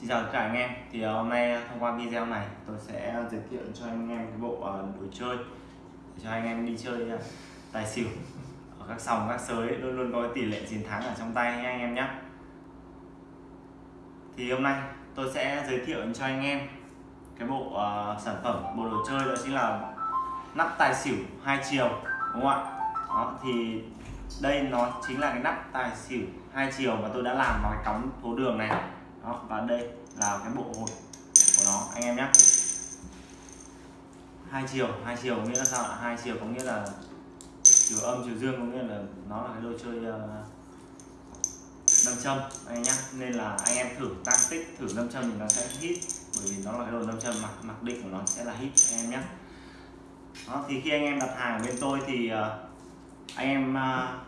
Xin chào tất cả anh em. Thì ờ, hôm nay ờ, thông qua video này tôi sẽ giới thiệu cho anh em cái bộ ờ, đồ chơi để cho anh em đi chơi tài xỉu. Ở các sòng các sới luôn luôn có tỷ lệ chiến thắng ở trong tay nha anh em nhé thì hôm nay tôi sẽ giới thiệu cho anh em cái bộ uh, sản phẩm bộ đồ chơi đó chính là nắp tài xỉu hai chiều đúng không ạ? Đó thì đây nó chính là cái nắp tài xỉu hai chiều mà tôi đã làm vào cái cắm phố đường này đó và đây là cái bộ hột của nó. Anh em nhé. Hai chiều hai chiều có nghĩa là sao ạ? Hai chiều có nghĩa là chiều âm chiều dương có nghĩa là nó là cái đồ chơi ờ, nâm châm anh em nhé. Nên là anh em thử tăng tích thử nâm châm thì nó sẽ hít bởi vì nó là cái đồ nâm châm mặc mặc định của nó sẽ là hít anh em nhé. Đó, thì khi anh em đặt hàng bên tôi thì ờ, anh em ờ,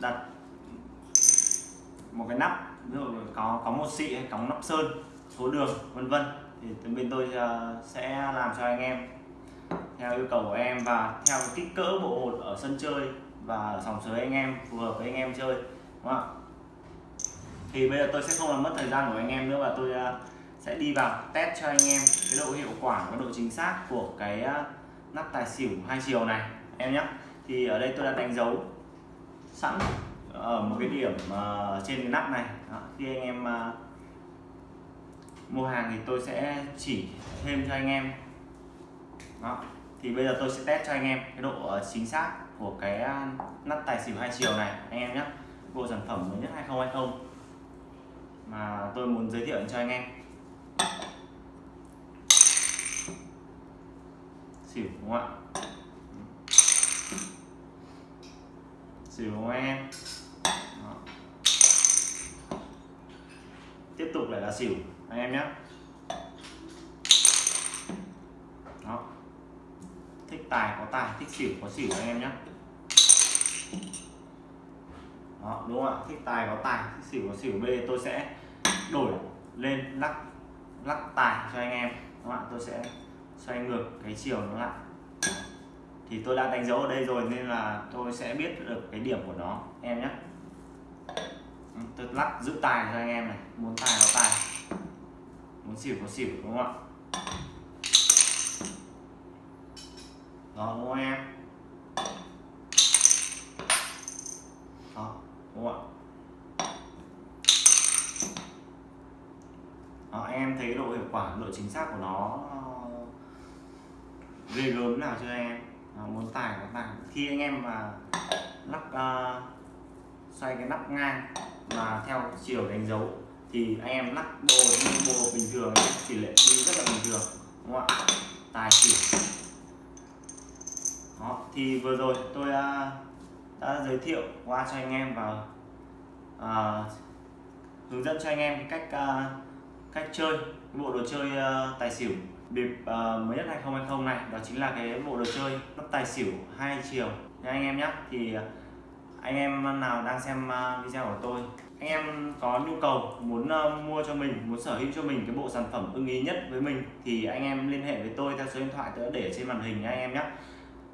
đặt một cái nắp ví dụ có có một xị hay có nắp sơn số đường vân vân thì bên tôi uh, sẽ làm cho anh em theo yêu cầu của em và theo kích cỡ bộ hột ở sân chơi và ở sòng sới anh em phù hợp với anh em chơi đúng không ạ? Thì bây giờ tôi sẽ không làm mất thời gian của anh em nữa và tôi uh, sẽ đi vào test cho anh em cái độ hiệu quả và độ chính xác của cái ờ, nắp tài xỉu hai chiều này em nhé. Thì ở đây tôi đã đánh dấu sẵn ở một cái điểm uh, trên cái nắp này. Đó, khi anh em uh, mua hàng thì tôi sẽ chỉ thêm cho anh em. Đó. thì bây giờ tôi sẽ test cho anh em cái độ uh, chính xác của cái uh, nắp tài xỉu hai chiều này anh em nhé. Bộ sản phẩm mới nhất 2020 mà tôi muốn giới thiệu cho anh em. Xỉu đúng không ạ? Xỉu đúng không em. Đó. tiếp tục lại là xỉu anh em nhé. Đó. thích tài có tài thích xỉu có xỉu anh em nhé. Đó, đúng không ạ? Thích tài có tài thích xỉu có xỉu. B tôi sẽ đổi lên lắc lắc tài cho anh em. Các bạn tôi sẽ xoay ngược cái chiều nó lại thì tôi đã đánh dấu ở đây rồi nên là tôi sẽ biết được cái điểm của nó. Em nhé. Ừ, tôi lắc giữ tài cho anh em này. Muốn tài có tài. Muốn xỉu có xỉu đúng không ạ? Đó đúng không em. Đó đúng không ạ? Đó, em thấy độ hiệu quả độ chính xác của nó ghê gớm nào chưa em? Ờ, muốn tải có bạn. Khi anh em mà lắp uh, xoay cái nắp ngang mà theo chiều đánh dấu thì anh em lắc đồ như bộ bình thường tỷ lệ đi rất là bình thường đúng không ạ? Tài xỉu. Đó thì vừa rồi tôi uh, đã giới thiệu qua cho anh em và uh, hướng dẫn cho anh em cách uh, cách chơi bộ đồ chơi uh, tài xỉu bịp uh, ờ, mới nhất 2020 này đó chính là cái bộ đồ chơi lắp tài xỉu hai chiều. Nha anh em nhé thì ờ, anh em nào đang xem uh, video của tôi anh em có nhu cầu muốn uh, mua cho mình muốn sở hữu cho mình cái bộ sản phẩm ưng ý nhất với mình thì anh em liên hệ với tôi theo số điện thoại tôi đã để trên màn hình nha anh em nhé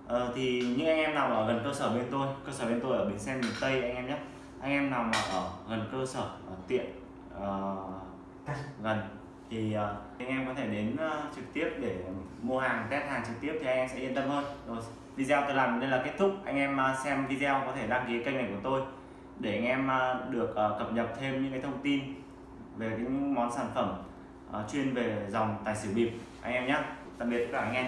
uh, thì những anh em nào ở gần cơ sở bên tôi cơ sở bên tôi ở bến xe miền tây anh em nhé anh em nào mà ở gần cơ sở ở tiện uh, gần thì uh, anh em có thể đến uh, trực tiếp để mua hàng test hàng trực tiếp thì anh em sẽ yên tâm hơn. Rồi video tôi làm đây là kết thúc. Anh em uh, xem video có thể đăng ký kênh này của tôi để anh em uh, được uh, cập nhật thêm những cái thông tin về những món sản phẩm uh, chuyên về dòng tài xỉu bịp. Anh em nhé tạm biệt tất cả anh em.